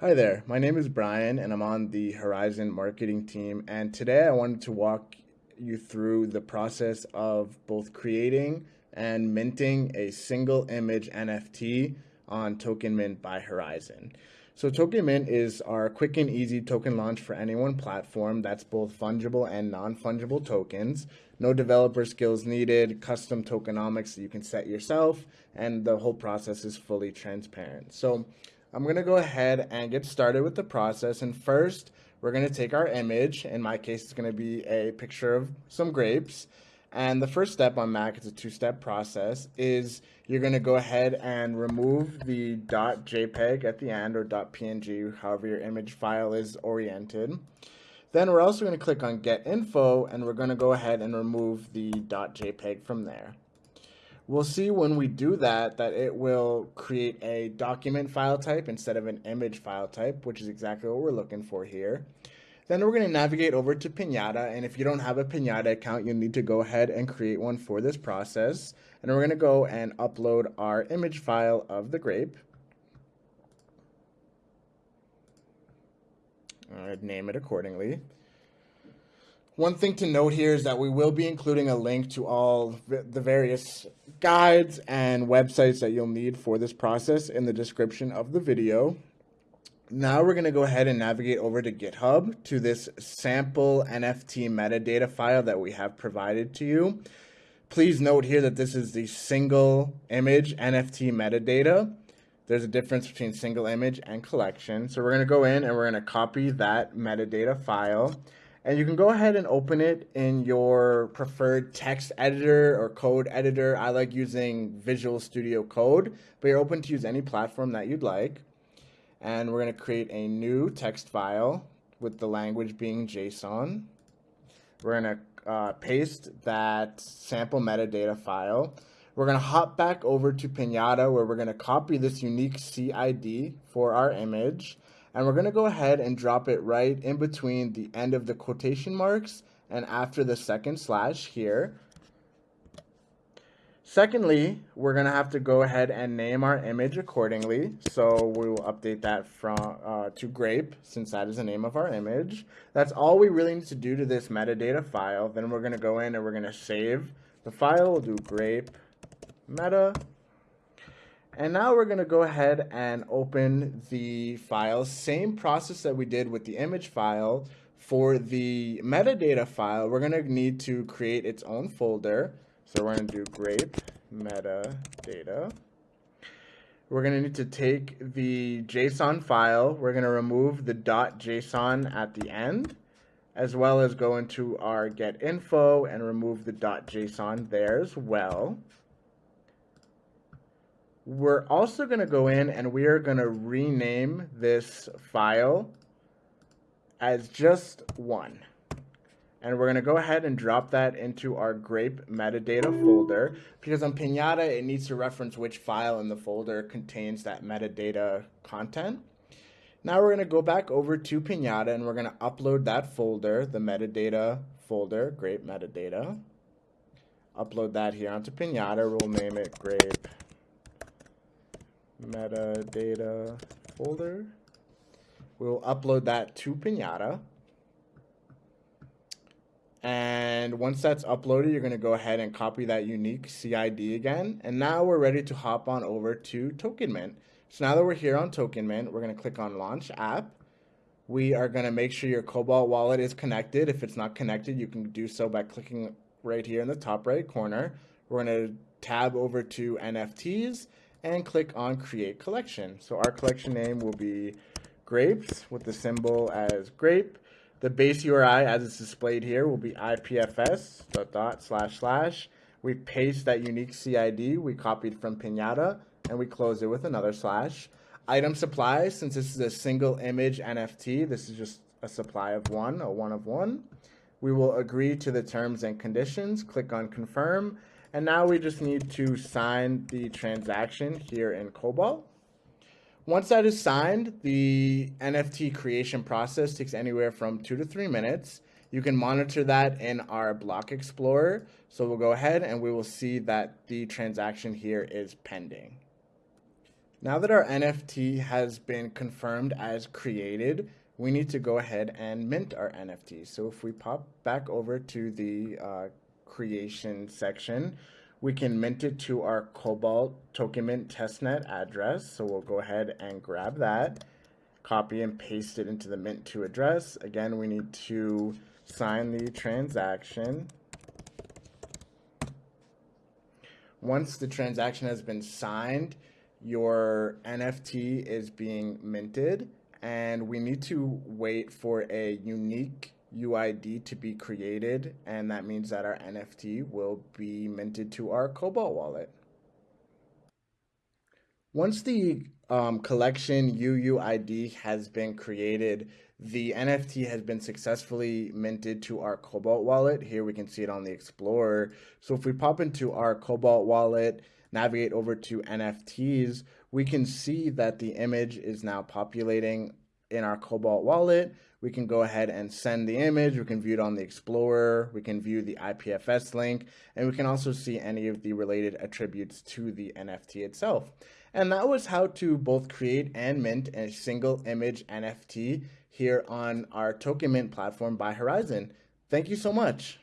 Hi there, my name is Brian and I'm on the Horizen marketing team. And today I wanted to walk you through the process of both creating and minting a single image NFT on Token Mint by Horizen. So Token Mint is our quick and easy token launch for any one platform that's both fungible and non-fungible tokens. No developer skills needed, custom tokenomics that you can set yourself, and the whole process is fully transparent. So I'm gonna go ahead and get started with the process. And first, we're gonna take our image. In my case, it's gonna be a picture of some grapes. And the first step on Mac, it's a two-step process, is you're going to go ahead and remove the .jpeg at the end or .png, however your image file is oriented. Then we're also going to click on Get Info, and we're going to go ahead and remove the .jpeg from there. We'll see when we do that, that it will create a document file type instead of an image file type, which is exactly what we're looking for here. Then we're going to navigate over to Pinata, and if you don't have a Pinata account, you'll need to go ahead and create one for this process. And we're going to go and upload our image file of the grape. I'd name it accordingly. One thing to note here is that we will be including a link to all the various guides and websites that you'll need for this process in the description of the video. Now we're going to go ahead and navigate over to GitHub to this sample NFT metadata file that we have provided to you. Please note here that this is the single image NFT metadata. There's a difference between single image and collection. So we're going to go in and we're going to copy that metadata file. And you can go ahead and open it in your preferred text editor or code editor. I like using Visual Studio Code, but you're open to use any platform that you'd like and we're going to create a new text file with the language being JSON. We're going to uh, paste that sample metadata file. We're going to hop back over to Pinata where we're going to copy this unique CID for our image. And we're going to go ahead and drop it right in between the end of the quotation marks and after the second slash here. Secondly, we're going to have to go ahead and name our image accordingly. So we will update that from uh, to grape since that is the name of our image. That's all we really need to do to this metadata file. Then we're going to go in and we're going to save the file. We'll do grape meta. And now we're going to go ahead and open the file. Same process that we did with the image file. For the metadata file, we're going to need to create its own folder. So we're to do grape metadata. We're going to need to take the JSON file. We're going to remove the .json at the end, as well as go into our get info and remove the .json there as well. We're also going to go in and we are going to rename this file as just one. And we're going to go ahead and drop that into our grape metadata folder because on Pinata, it needs to reference which file in the folder contains that metadata content. Now we're going to go back over to Pinata and we're going to upload that folder, the metadata folder, grape metadata. Upload that here onto Pinata. We'll name it grape metadata folder. We'll upload that to Pinata. And once that's uploaded, you're going to go ahead and copy that unique CID again. And now we're ready to hop on over to Token Mint. So now that we're here on Token Mint, we're going to click on Launch App. We are going to make sure your Cobalt wallet is connected. If it's not connected, you can do so by clicking right here in the top right corner. We're going to tab over to NFTs and click on Create Collection. So our collection name will be Grapes with the symbol as grape. The base URI, as it's displayed here, will be IPFS dot, dot slash slash. We paste that unique CID we copied from Pinata, and we close it with another slash. Item supply, since this is a single image NFT, this is just a supply of one, a one of one. We will agree to the terms and conditions, click on confirm, and now we just need to sign the transaction here in Cobalt. Once that is signed, the NFT creation process takes anywhere from two to three minutes. You can monitor that in our block explorer. So we'll go ahead and we will see that the transaction here is pending. Now that our NFT has been confirmed as created, we need to go ahead and mint our NFT. So if we pop back over to the uh, creation section, we can mint it to our Cobalt Token Mint testnet address. So we'll go ahead and grab that, copy and paste it into the mint to address. Again, we need to sign the transaction. Once the transaction has been signed, your NFT is being minted and we need to wait for a unique UID to be created and that means that our NFT will be minted to our Cobalt wallet. Once the um, collection UUID has been created, the NFT has been successfully minted to our Cobalt wallet. Here we can see it on the Explorer. So if we pop into our Cobalt wallet, navigate over to NFTs, we can see that the image is now populating in our Cobalt wallet. We can go ahead and send the image. We can view it on the Explorer. We can view the IPFS link, and we can also see any of the related attributes to the NFT itself. And that was how to both create and mint a single image NFT here on our Token Mint platform by Horizen. Thank you so much.